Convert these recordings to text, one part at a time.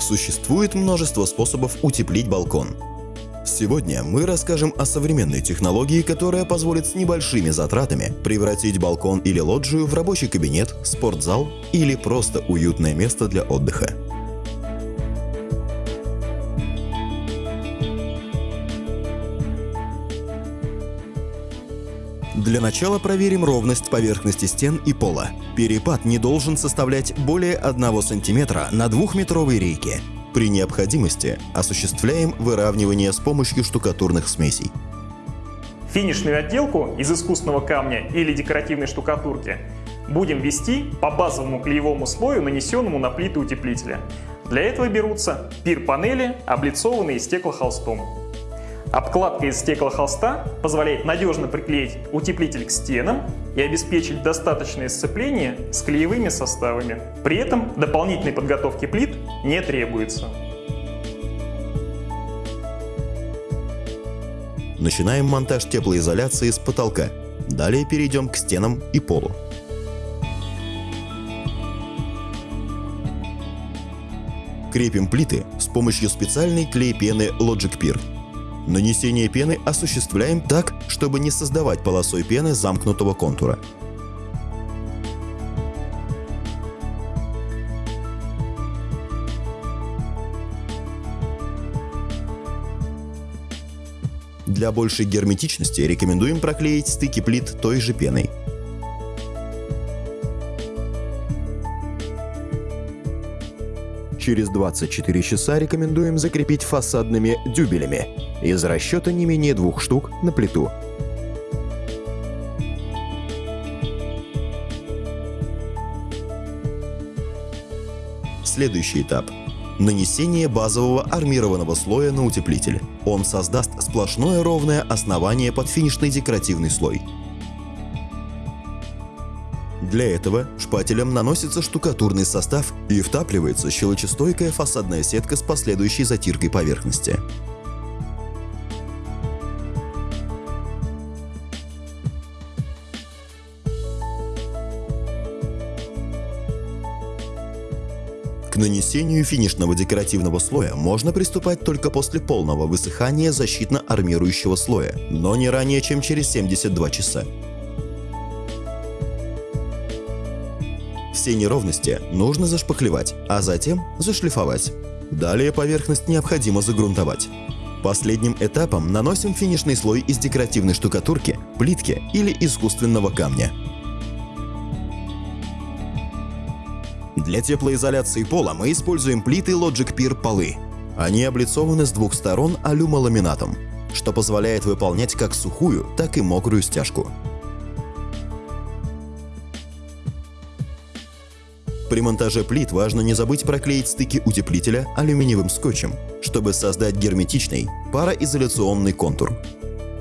Существует множество способов утеплить балкон. Сегодня мы расскажем о современной технологии, которая позволит с небольшими затратами превратить балкон или лоджию в рабочий кабинет, спортзал или просто уютное место для отдыха. Для начала проверим ровность поверхности стен и пола. Перепад не должен составлять более 1 см на двухметровой рейке. При необходимости осуществляем выравнивание с помощью штукатурных смесей. Финишную отделку из искусственного камня или декоративной штукатурки будем ввести по базовому клеевому слою, нанесенному на плиты утеплителя. Для этого берутся пир-панели, облицованные стеклохолстом. Обкладка из стеклохолста позволяет надежно приклеить утеплитель к стенам и обеспечить достаточное сцепление с клеевыми составами. При этом дополнительной подготовки плит не требуется. Начинаем монтаж теплоизоляции с потолка. Далее перейдем к стенам и полу. Крепим плиты с помощью специальной клей-пены Logic Peer. Нанесение пены осуществляем так, чтобы не создавать полосой пены замкнутого контура. Для большей герметичности рекомендуем проклеить стыки плит той же пеной. Через 24 часа рекомендуем закрепить фасадными дюбелями из расчета не менее двух штук на плиту. Следующий этап – нанесение базового армированного слоя на утеплитель. Он создаст сплошное ровное основание под финишный декоративный слой. Для этого шпателем наносится штукатурный состав и втапливается щелочестойкая фасадная сетка с последующей затиркой поверхности. К нанесению финишного декоративного слоя можно приступать только после полного высыхания защитно-армирующего слоя, но не ранее, чем через 72 часа. Все неровности нужно зашпаклевать, а затем зашлифовать. Далее поверхность необходимо загрунтовать. Последним этапом наносим финишный слой из декоративной штукатурки, плитки или искусственного камня. Для теплоизоляции пола мы используем плиты Logic Peer полы. Они облицованы с двух сторон алюмоламинатом, что позволяет выполнять как сухую, так и мокрую стяжку. При монтаже плит важно не забыть проклеить стыки утеплителя алюминиевым скотчем, чтобы создать герметичный пароизоляционный контур.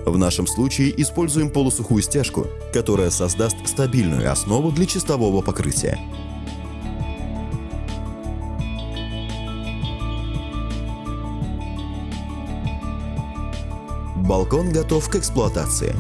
В нашем случае используем полусухую стяжку, которая создаст стабильную основу для чистового покрытия. Балкон готов к эксплуатации.